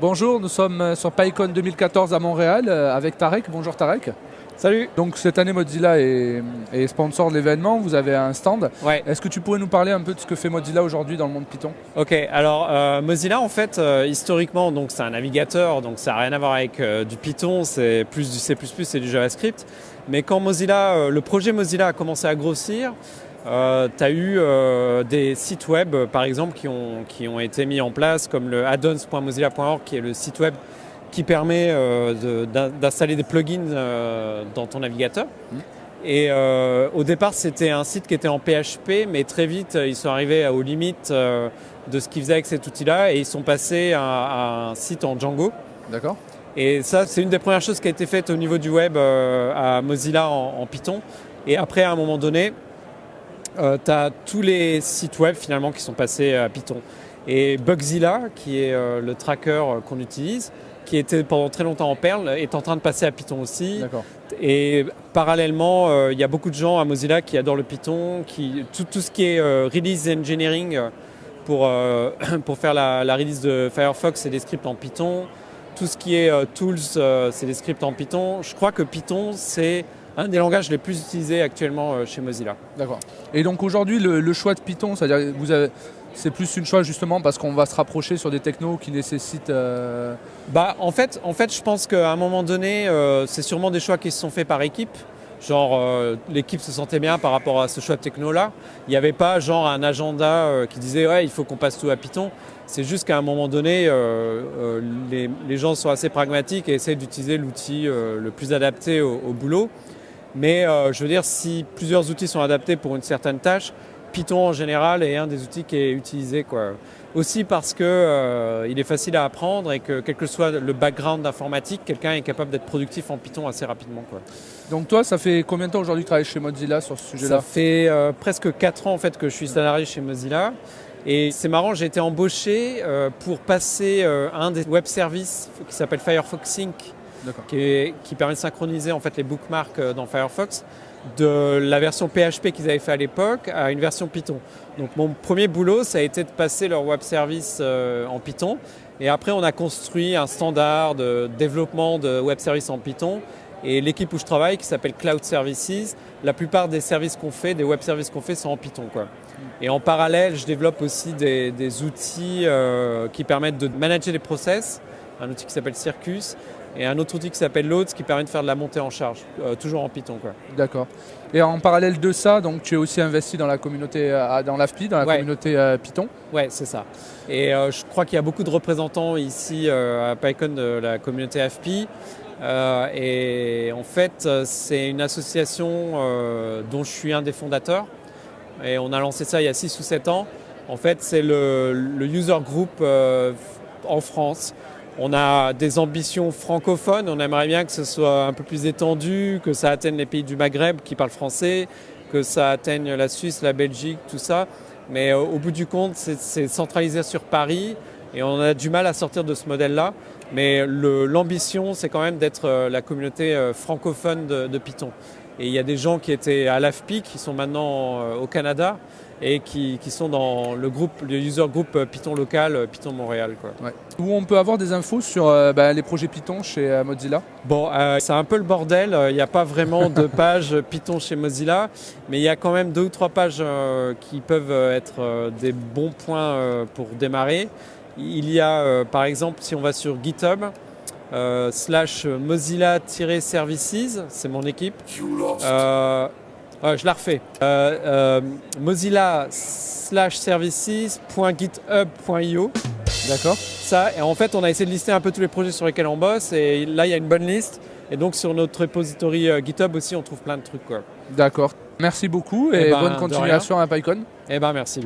Bonjour, nous sommes sur PyCon 2014 à Montréal euh, avec Tarek. Bonjour Tarek. Salut Donc cette année Mozilla est, est sponsor de l'événement, vous avez un stand. Ouais. Est-ce que tu pourrais nous parler un peu de ce que fait Mozilla aujourd'hui dans le monde Python? Ok, alors euh, Mozilla en fait euh, historiquement donc c'est un navigateur donc ça n'a rien à voir avec euh, du Python, c'est plus du C++ et du JavaScript. Mais quand Mozilla, euh, le projet Mozilla a commencé à grossir, euh, tu as eu euh, des sites web par exemple qui ont, qui ont été mis en place comme le addons.mozilla.org qui est le site web qui permet euh, de- d'installer des plugins euh, dans ton navigateur. Et euh, au départ, c'était un site qui était en PHP, mais très vite, ils sont arrivés aux limites de ce qu'ils faisaient avec cet outil-là et ils sont passés à, à un site en Django. D'accord Et ça, c'est une des premières choses qui a été faite au niveau du web à Mozilla en, en Python. Et après, à un moment donné, tu as tous les sites web finalement qui sont passés à Python. Et Bugzilla, qui est euh, le tracker euh, qu'on utilise, qui était pendant très longtemps en Perl, est en train de passer à Python aussi. Et parallèlement, euh, il y a beaucoup de gens à Mozilla qui adorent le Python, qui, tout, tout ce qui est euh, release engineering euh, pour, euh, pour faire la, la release de Firefox, c'est des scripts en Python. Tout ce qui est euh, tools, euh, c'est des scripts en Python. Je crois que Python, c'est un des langages les plus utilisés actuellement euh, chez Mozilla. D'accord. Et donc aujourd'hui le, le choix de Python, c'est-à-dire que vous avez c'est plus une choix justement parce qu'on va se rapprocher sur des technos qui nécessitent euh, Bah, en fait, en fait, je pense qu'à un moment donné, euh, c'est sûrement des choix qui se sont faits par équipe. Genre, euh, l'équipe se sentait bien par rapport à ce choix de techno-là. Il n'y avait pas genre un agenda qui disait ouais, il faut qu'on passe tout à Python. C'est juste qu'à un moment donné, les, les gens sont assez pragmatiques et essaient d'utiliser l'outil le plus adapté au, au boulot. Mais euh, je veux dire, si plusieurs outils sont adaptés pour une certaine tâche, Python en général est un des outils qui est utilisé. Quoi. Aussi parce que euh, est facile à apprendre et que quel que soit le background informatique, quelqu'un est capable d'être productif en Python assez rapidement. Quoi. Donc toi ça fait combien de temps aujourd'hui que tu travailles chez Mozilla sur ce Ça sujet-là fait euh, presque 4 ans en fait que je suis salarié chez Mozilla. Et c'est marrant, j'ai été embauché euh, pour passer un des web services qui s'appelle Firefox Sync. Qui, qui permet de synchroniser en fait les bookmarks euh, dans Firefox de la version PHP qu'ils avaient fait à l'époque à une version Python. Donc mon premier boulot, ça a été de passer leur web service euh, en Python. Et après, on a construit un standard de développement de web service en Python. Et l'équipe où je travaille, qui s'appelle Cloud Services, la plupart des services qu'on fait, des web services qu'on fait, sont en Python. Quoi. Et en parallèle, je développe aussi des, des outils euh, qui permettent de manager les process, un outil qui s'appelle Circus, et un autre outil qui s'appelle Loads qui permet de faire de la montée en charge, euh, toujours en Python. D'accord. Et en parallèle de ça, donc tu es aussi investi dans la communauté, euh, dans l'AFPI, dans la Ouais. communauté euh, Python. Ouais, c'est ça. Et euh, je crois qu'il y a beaucoup de représentants ici euh, à PyCon de la communauté AFPI. Euh, et en fait, euh, c'est une association euh, dont je suis un des fondateurs. Et on a lancé ça il y a 6 ou 7 ans. En fait, c'est le, le user group euh, en France. On a des ambitions francophones. On aimerait bien que ce soit un peu plus étendu, que ça atteigne les pays du Maghreb qui parlent français, que ça atteigne la Suisse, la Belgique, tout ça. Mais euh, au bout du compte, c'est- centralisé sur Paris et on a du mal à sortir de ce modèle-là. Mais l'ambition, c'est quand même d'être euh, la communauté euh, francophone de, de Python. Et il y a des gens qui étaient à l'AFPI, qui sont maintenant euh, au Canada et qui, qui sont dans le groupe, le user group euh, Python local, euh, Python Montréal. Quoi. Ouais. Où on peut avoir des infos sur euh, bah, les projets Python chez euh, Mozilla? Bon, euh, c'est un peu le bordel. Il n'y a pas vraiment de page Python chez Mozilla, mais il y a quand même deux ou trois pages qui peuvent être des bons points pour démarrer. Il y a, par exemple, si on va sur GitHub, euh, slash Mozilla-services, c'est mon équipe. Euh, ouais, je la refais. Euh, euh, Mozilla slash services.github.io. D'accord. Ça, et en fait, on a essayé de lister un peu tous les projets sur lesquels on bosse, et là, il y a une bonne liste. Et donc, sur notre repository euh, GitHub aussi, on trouve plein de trucs. Quoi. D'accord. Merci beaucoup et Eh ben, bonne continuation à PyCon. Eh ben, merci.